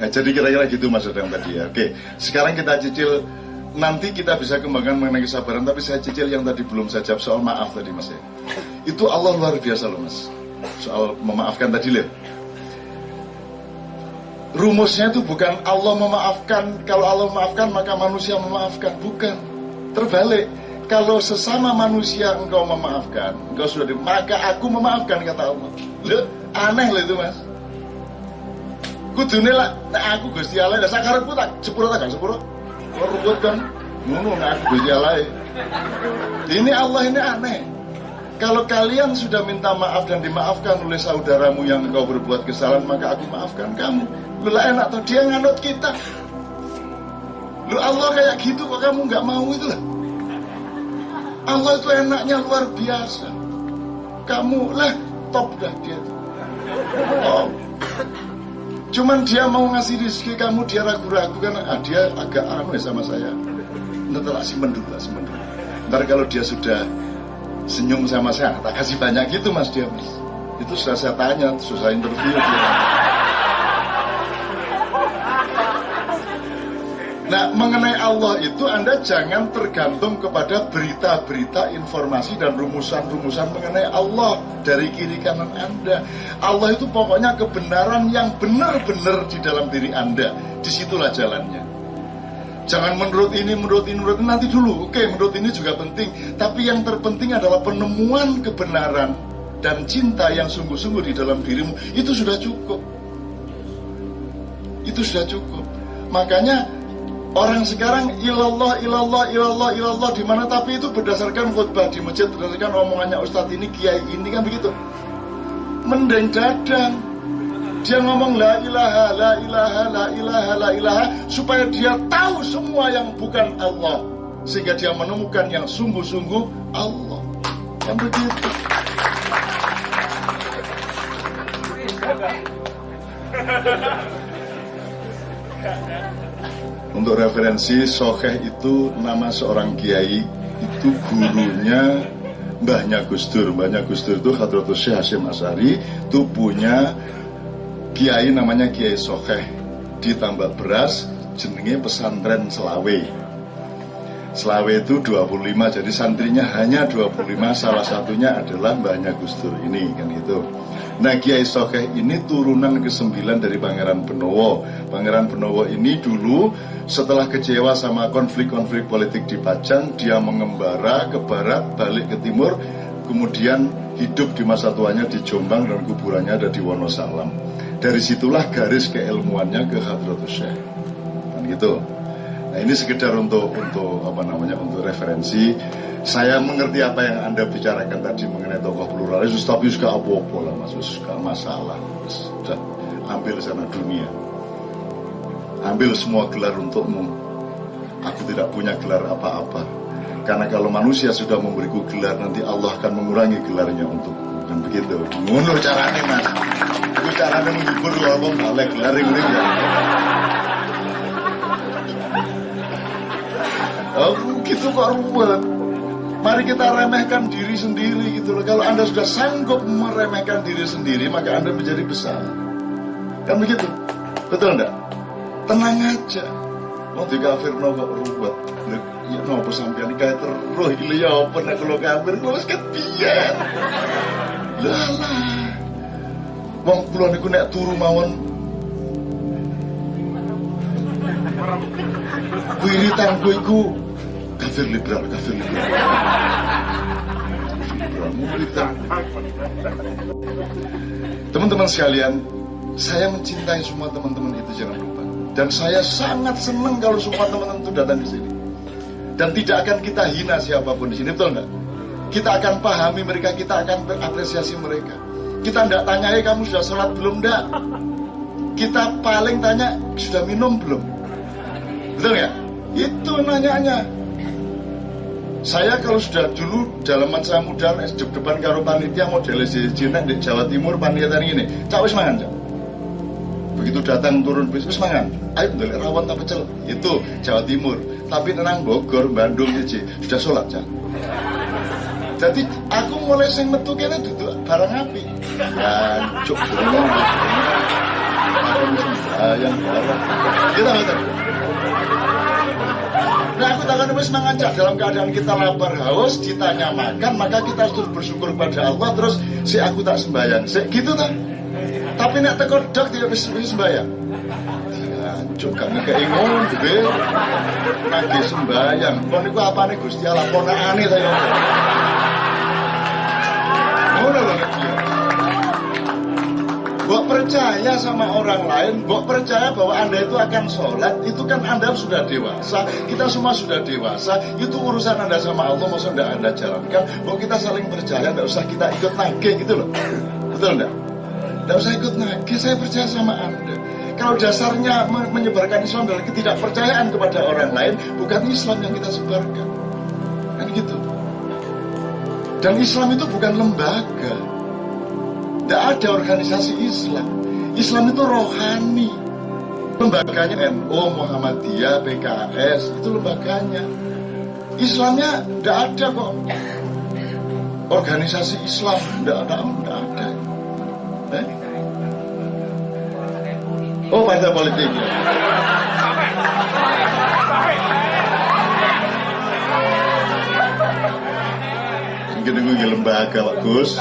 Nah, jadi kira-kira gitu Mas Dadang tadi ya. Oke, sekarang kita cicil nanti kita bisa kembangkan mengenai kesabaran tapi saya cicil yang tadi belum saya jawab soal maaf tadi Mas ya. Itu Allah luar biasa loh Mas. Soal memaafkan tadi lihat. Rumusnya itu bukan Allah memaafkan, kalau Allah memaafkan maka manusia memaafkan, bukan. Terbalik, kalau sesama manusia engkau memaafkan, engkau sudah di, maka aku memaafkan kata Allah. Loh, aneh loh itu mas. Kudune lah, nah aku Gusti Allah, nah sakarepku tak sepuro tak kan sepuro. Rubut kan, ngono nah aku Gusti Allah. Ini Allah ini aneh. Kalau kalian sudah minta maaf dan dimaafkan oleh saudaramu yang engkau berbuat kesalahan, maka aku maafkan kamu. Lu lah enak tuh dia nganut kita. Lu Allah kayak gitu kok kamu nggak mau itu lah. Allah itu enaknya luar biasa. Kamu lah top dah dia. Oh. Cuman dia mau ngasih rezeki kamu dia ragu-ragu kan ah, dia agak anu ya sama saya. Nanti lah simpen dulu lah simpen dulu. Ntar kalau dia sudah senyum sama saya, tak kasih banyak gitu mas dia mas. Itu sudah saya tanya, susah interview dia. Nah, mengenai Allah itu Anda jangan tergantung kepada berita-berita, informasi dan rumusan-rumusan mengenai Allah dari kiri kanan Anda. Allah itu pokoknya kebenaran yang benar-benar di dalam diri Anda. Di situlah jalannya. Jangan menurut ini, menurut ini, menurut ini, nanti dulu. Oke, menurut ini juga penting. Tapi yang terpenting adalah penemuan kebenaran dan cinta yang sungguh-sungguh di dalam dirimu. Itu sudah cukup. Itu sudah cukup. Makanya Orang sekarang ilallah, ilallah, ilallah, ilallah di mana tapi itu berdasarkan khutbah di masjid, berdasarkan omongannya Ustadz ini, kiai ini kan begitu. Mendeng. Dia ngomong la ilaha, la ilaha, la ilaha, la ilaha supaya dia tahu semua yang bukan Allah sehingga dia menemukan yang sungguh-sungguh Allah. Kan begitu. Untuk referensi, Sokeh itu nama seorang kiai, itu gurunya Mbahnya Gus Dur. Mbahnya Gus Dur itu Hadratus Syekh Hashim Asari, itu punya kiai namanya Kiai Sokeh di Tambak Beras, jenenge pesantren Selawe. Selawe itu 25, jadi santrinya hanya 25, salah satunya adalah Mbahnya Gus Dur ini, kan itu. Nah Kiai Sokeh ini turunan ke-9 dari Pangeran Benowo. Pangeran Benowo ini dulu setelah kecewa sama konflik-konflik politik di Pajang, dia mengembara ke barat, balik ke timur, kemudian hidup di masa tuanya di Jombang dan kuburannya ada di Wonosalam. Dari situlah garis keilmuannya ke Hadratus Syekh. Kan gitu. Nah ini sekedar untuk untuk apa namanya untuk referensi. Saya mengerti apa yang anda bicarakan tadi mengenai tokoh pluralis, tapi juga apa-apa lah mas, suka masalah. Sudah ambil sana dunia, ambil semua gelar untukmu. Aku tidak punya gelar apa-apa. Karena kalau manusia sudah memberiku gelar, nanti Allah akan mengurangi gelarnya untukku. Dan begitu. Mundur caranya mas. Itu caranya menghibur Allah oleh gelar ini ya. Oh, gitu kok ruwet. Mari kita remehkan diri sendiri gitu loh. Kalau Anda sudah sanggup meremehkan diri sendiri, maka Anda menjadi besar. Kan begitu? Betul enggak? Tenang aja. Mau kafir no kok ruwet. Ya no apa sampean kayak terus ini ya apa nek kalau kafir kok wis kepiye. Lah lah. Wong kula niku nek turu mawon wiritan gue kafir liberal, kafir liberal. Teman-teman sekalian, saya mencintai semua teman-teman itu jangan lupa. Dan saya sangat senang kalau semua teman-teman itu datang ke sini. Dan tidak akan kita hina siapa pun di sini, betul nggak? Kita akan pahami mereka, kita akan berapresiasi mereka. Kita tidak tanya, eh kamu sudah sholat belum enggak? Kita paling tanya, sudah minum belum? Betul ya? Itu nanyanya. Saya kalau sudah dulu dalaman saya muda di depan karo panitia model Cina di Jawa Timur panitia ini, cak wis mangan cak. Begitu datang turun bis wis mangan. Ayo ndelok rawon tak pecel. Itu Jawa Timur. Tapi tenang Bogor, Bandung iki sudah sholat cak. Jadi aku mulai sing metu kene duduk barang api. Jancuk. Aku sembahyang kita ngerti Nah aku takkan terus mengajak dalam keadaan kita lapar haus ditanya makan maka kita harus bersyukur pada Allah terus si aku tak sembahyang. Si, gitu tak tapi nak tekor dok tidak bisa sembahyang. Juga ngekei ngono gede nagih sembahyang kon niku apane Gusti Allah? Ponakane saya ngono lho Bok percaya sama orang lain, Bok percaya bahwa Anda itu akan sholat, itu kan Anda sudah dewasa, kita semua sudah dewasa, itu urusan Anda sama Allah, maksudnya tidak Anda jalankan, Bok kita saling percaya, tidak usah kita ikut nagih gitu loh. Betul enggak? Tidak usah ikut nagih, saya percaya sama Anda. Kalau dasarnya menyebarkan Islam adalah ketidakpercayaan kepada orang lain, bukan Islam yang kita sebarkan. Kan gitu. Dan Islam itu bukan lembaga. Tidak ada organisasi Islam. Islam itu rohani. Lembaganya NU, Muhammadiyah, PKS, itu lembaganya. Islamnya tidak ada kok. Organisasi Islam tidak ada, tidak ada. Eh? Oh, partai politik. Mungkin itu lembaga, Pak Gus.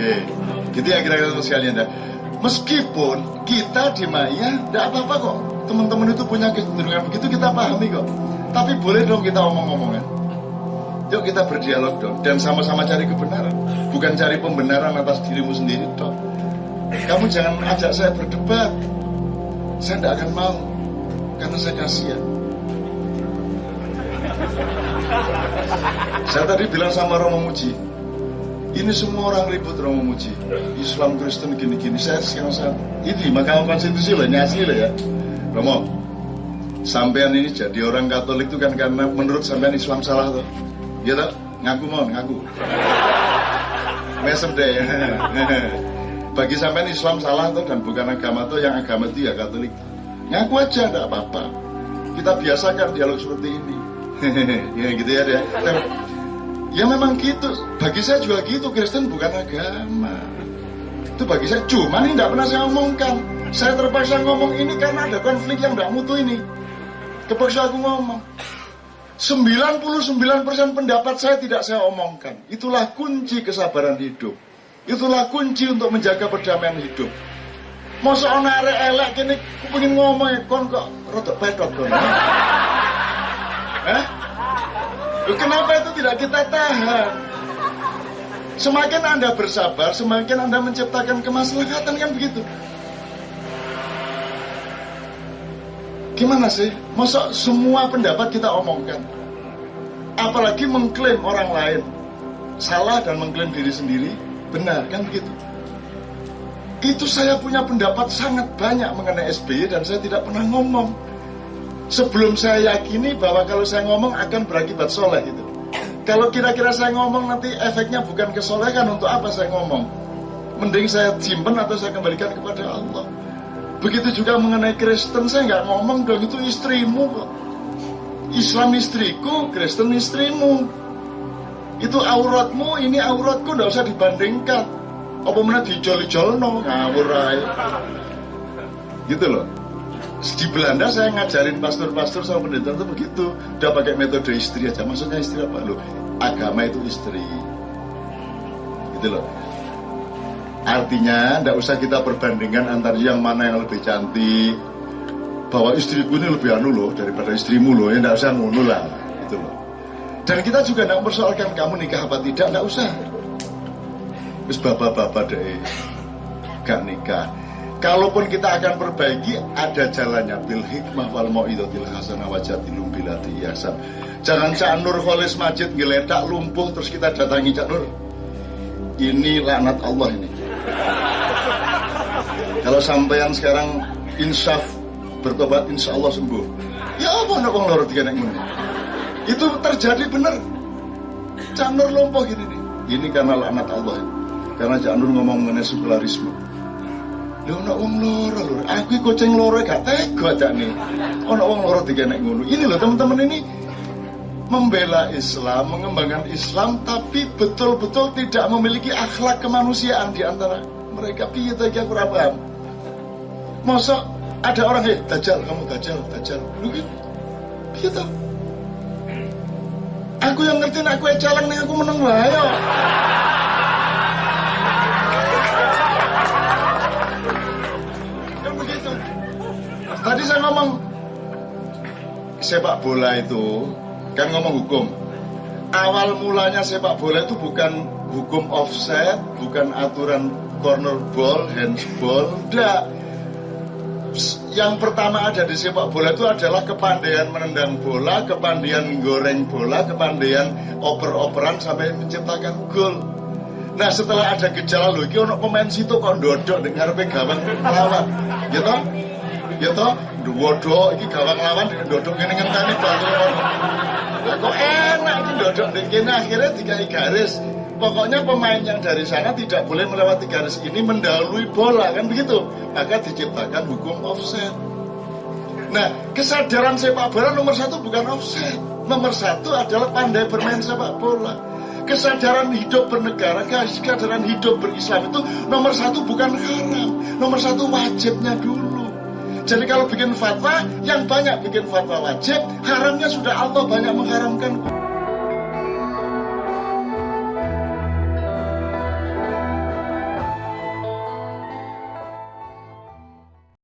Oke, gitu ya kira-kira sekalian dah. Meskipun kita di Maya tidak apa-apa kok. Teman-teman itu punya kecenderungan begitu kita pahami kok. Tapi boleh dong kita omong-omongan. Yuk kita berdialog dong dan sama-sama cari kebenaran, bukan cari pembenaran atas dirimu sendiri dong. Kamu jangan ajak saya berdebat. Saya tidak akan mau karena saya kasihan. Saya tadi bilang sama Romo Muji, ini semua orang ribut Romo Muji. Islam Kristen gini-gini. Saya sekarang saya ini Mahkamah Konstitusi lah nyasi lah ya. Romo, sampean ini jadi orang Katolik itu kan karena menurut sampean Islam salah tuh. Gitu, ngaku mau ngaku. Mesem deh. Bagi sampean Islam salah tuh dan bukan agama tuh yang agama itu ya Katolik. Ngaku aja tidak apa-apa. Kita biasakan dialog seperti ini. ya gitu ya deh. Ya memang gitu. Bagi saya juga gitu. Kristen bukan agama. Itu bagi saya. Cuma ini tidak pernah saya omongkan. Saya terpaksa ngomong ini karena ada konflik yang tidak mutu ini. Kepaksa aku ngomong. 99% pendapat saya tidak saya omongkan. Itulah kunci kesabaran hidup. Itulah kunci untuk menjaga perdamaian hidup. Masa ana arek elek kene pengen ngomong kon kok rodok pedot kon. Kenapa itu tidak kita tahan? Semakin Anda bersabar, semakin Anda menciptakan kemaslahatan kan begitu. Gimana sih? Masa semua pendapat kita omongkan? Apalagi mengklaim orang lain salah dan mengklaim diri sendiri benar kan begitu? Itu saya punya pendapat sangat banyak mengenai SBY dan saya tidak pernah ngomong sebelum saya yakini bahwa kalau saya ngomong akan berakibat soleh gitu. Kalau kira-kira saya ngomong nanti efeknya bukan kesolehan untuk apa saya ngomong? Mending saya simpan atau saya kembalikan kepada Allah. Begitu juga mengenai Kristen saya nggak ngomong dong itu istrimu kok. Islam istriku, Kristen istrimu. Itu auratmu, ini auratku nggak usah dibandingkan. Apa mana dijol-jol no Gitu loh di Belanda saya ngajarin pastor-pastor sama pendeta itu begitu. Udah pakai metode istri aja. Maksudnya istri apa? Lo agama itu istri. Gitu loh. Artinya tidak usah kita perbandingkan antara yang mana yang lebih cantik. Bahwa istriku ini lebih anu loh daripada istrimu loh. Ya tidak usah ngono lah. Gitu loh. Dan kita juga tidak mempersoalkan kamu nikah apa tidak. Tidak usah. Terus bapak-bapak deh. Gak nikah Kalaupun kita akan perbaiki, ada jalannya. Bil hikmah wal mau'idatil hasanah wajatilum bilati yasan. Jangan Cak Nur Kholis Majid ngeletak lumpuh terus kita datangi Cak Nur. Ini laknat Allah ini. Kalau sampean sekarang insaf bertobat insya Allah sembuh. Ya apa nak wong loro tiga Itu terjadi benar. Cak Nur lumpuh gini nih. Ini karena laknat Allah. Karena Cak Nur ngomong mengenai sekularisme Lho ana wong loro lho. Aku kucing loro gak tega jane. Ana wong loro digenek ngono. Ini loh teman-teman ini membela Islam, mengembangkan Islam tapi betul-betul tidak memiliki akhlak kemanusiaan di antara mereka. Piye ta aku ora paham. masa ada orang eh dajal kamu dajal dajal lu gitu gitu aku yang ngerti aku ecalang nih aku menang lah ayo tadi saya ngomong sepak bola itu kan ngomong hukum awal mulanya sepak bola itu bukan hukum offset bukan aturan corner ball handsball enggak yang pertama ada di sepak bola itu adalah kepandaian menendang bola, kepandaian goreng bola, kepandaian oper-operan sampai menciptakan gol. Nah setelah ada gejala lho, ono pemain situ kok dodok dengar gawang lawan, gitu, gitu, dodok, ini gawang lawan dengan dodok ini ngenteni Nah, kok enak ini dodok ini akhirnya tiga garis. Pokoknya pemain yang dari sana tidak boleh melewati garis ini mendahului bola kan begitu. Maka diciptakan hukum offset. Nah, kesadaran sepak bola nomor satu bukan offset. Nomor satu adalah pandai bermain sepak bola. Kesadaran hidup bernegara, kesadaran hidup berislam itu nomor satu bukan haram. Nomor satu wajibnya dulu. Jadi kalau bikin fatwa, yang banyak bikin fatwa wajib, haramnya sudah Allah banyak mengharamkan.